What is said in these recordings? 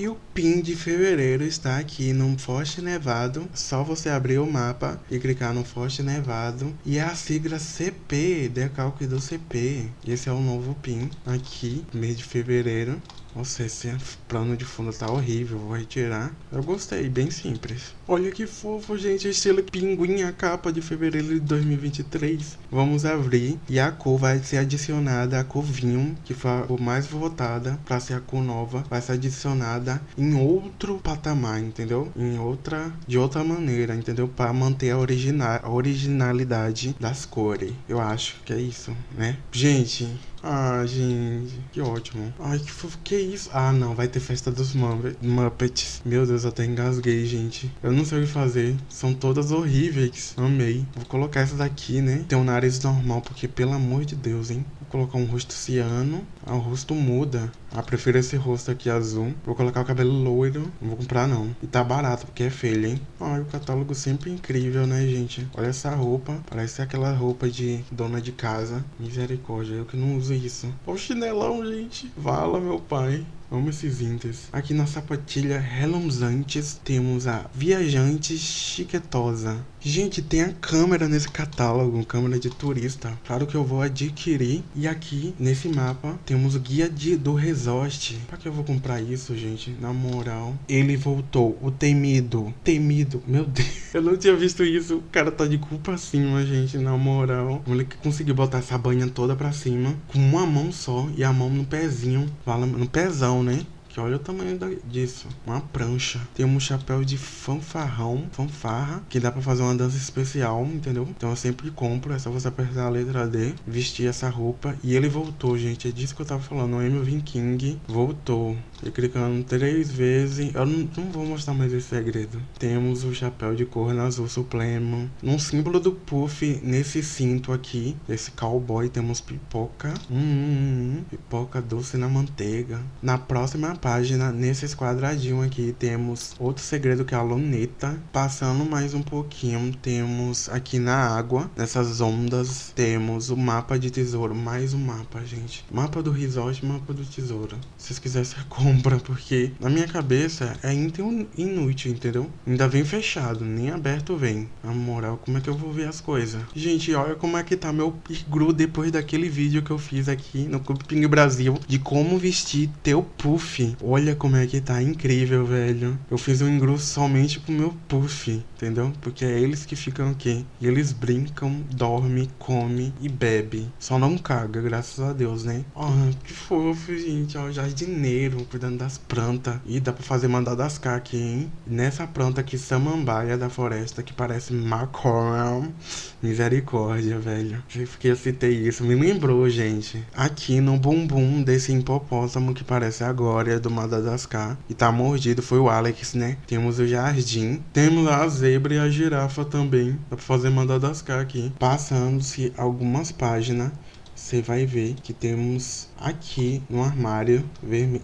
E o PIN de fevereiro está aqui no Forte Nevado. Só você abrir o mapa e clicar no Forte Nevado. E é a sigla CP, decalque do CP. Esse é o novo PIN aqui, mês de fevereiro. Nossa, esse plano de fundo tá horrível, vou retirar. Eu gostei, bem simples. Olha que fofo, gente, estilo pinguim, a capa de fevereiro de 2023. Vamos abrir e a cor vai ser adicionada, a cor vinho, que foi a cor mais votada para ser a cor nova, vai ser adicionada em outro patamar, entendeu? Em outra, de outra maneira, entendeu? Para manter a, a originalidade das cores. Eu acho que é isso, né? Gente, ah, gente, que ótimo. Ai, que fofo, que isso? Ah, não, vai ter festa dos Muppets. Meu Deus, eu até engasguei, gente. Eu não sei o que fazer. São todas horríveis. Amei. Vou colocar essa daqui, né? Tem um nariz normal, porque pelo amor de Deus, hein? Colocar um rosto ciano. Ah, o rosto muda. Ah, prefiro esse rosto aqui azul. Vou colocar o cabelo loiro. Não vou comprar, não. E tá barato, porque é feio, hein? Ai, o catálogo sempre incrível, né, gente? Olha essa roupa. Parece aquela roupa de dona de casa. Misericórdia, eu que não uso isso. Olha o chinelão, gente. Vala, meu pai. Amo esses inters. Aqui na sapatilha reluzantes temos a Viajante Chiquetosa. Gente, tem a câmera nesse catálogo, câmera de turista. Claro que eu vou adquirir. E aqui, nesse mapa, temos o guia de, do resort. Pra que eu vou comprar isso, gente? Na moral. Ele voltou, o temido. Temido, meu Deus. Eu não tinha visto isso. O cara tá de culpa acima, gente, na moral. O moleque conseguiu botar essa banha toda pra cima. Com uma mão só e a mão no pezinho. No pezão, né? Olha o tamanho da, disso. Uma prancha. Tem um chapéu de fanfarrão, fanfarra, que dá pra fazer uma dança especial, entendeu? Então eu sempre compro, é só você apertar a letra D, vestir essa roupa. E ele voltou, gente. É disso que eu tava falando. O Emil King voltou. E clicando três vezes. Eu não, não, vou mostrar mais esse segredo. Temos o chapéu de cor azul supremo. Um símbolo do puff nesse cinto aqui. Esse cowboy temos pipoca. Hum, hum, hum, hum. pipoca doce na manteiga. Na próxima página, nesses quadradinhos aqui, temos outro segredo que é a luneta. Passando mais um pouquinho, temos aqui na água, nessas ondas, temos o mapa de tesouro. Mais um mapa, gente. Mapa do resort, mapa do tesouro. Se vocês quiserem, compra, porque na minha cabeça é inútil, entendeu? Ainda vem fechado, nem aberto vem. Na moral, como é que eu vou ver as coisas? Gente, olha como é que tá meu igru depois daquele vídeo que eu fiz aqui no Clube Ping Brasil de como vestir teu puff Olha como é que tá incrível, velho. Eu fiz um engru somente pro meu puff, entendeu? Porque é eles que ficam aqui. E eles brincam, dormem, comem e bebem. Só não caga, graças a Deus, né? Ó, oh, que fofo, gente. Ó, jardineiro, cuidando das plantas. E dá pra fazer Madagascar aqui, hein? Nessa planta aqui, samambaia da floresta, que parece macorel. Misericórdia, velho. Que eu citei isso. Me lembrou, gente. Aqui no bumbum desse hipopótamo que parece agora do Madagascar. E tá mordido, foi o Alex, né? Temos o jardim. Temos a zebra e a girafa também. Dá pra fazer Madagascar aqui. Passando-se algumas páginas você vai ver que temos aqui no armário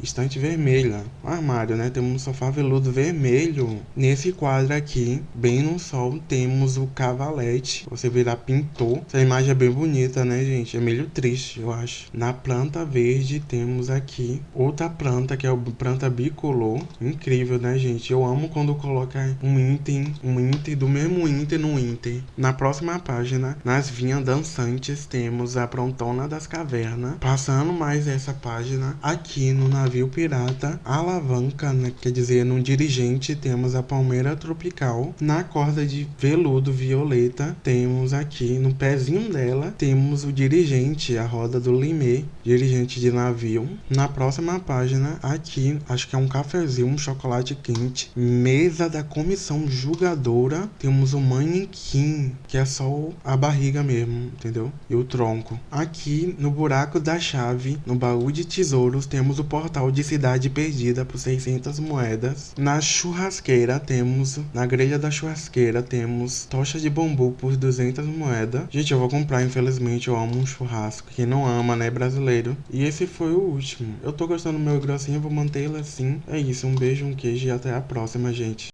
estante vermelha. No armário, né? Temos um sofá veludo vermelho. Nesse quadro aqui, bem no sol, temos o cavalete. Você verá pintor. Essa imagem é bem bonita, né, gente? É meio triste, eu acho. Na planta verde, temos aqui outra planta, que é a planta bicolor. Incrível, né, gente? Eu amo quando coloca um item, um item do mesmo item no item. Na próxima página, nas vinhas dançantes, temos a prontona das Cavernas. Passando mais essa página, aqui no navio pirata, alavanca, né, quer dizer, no dirigente, temos a palmeira tropical. Na corda de veludo violeta, temos aqui no pezinho dela, temos o dirigente, a roda do Limé, dirigente de navio. Na próxima página, aqui, acho que é um cafezinho, um chocolate quente. Mesa da comissão julgadora, temos o manequim, que é só a barriga mesmo, entendeu? E o tronco. Aqui no buraco da chave, no baú de tesouros, temos o portal de cidade perdida por 600 moedas. Na churrasqueira temos, na grelha da churrasqueira temos tocha de bambu por 200 moedas. Gente, eu vou comprar, infelizmente, eu amo um churrasco. Quem não ama, né, brasileiro? E esse foi o último. Eu tô gostando do meu grossinho, vou manter ele assim. É isso, um beijo, um queijo e até a próxima, gente.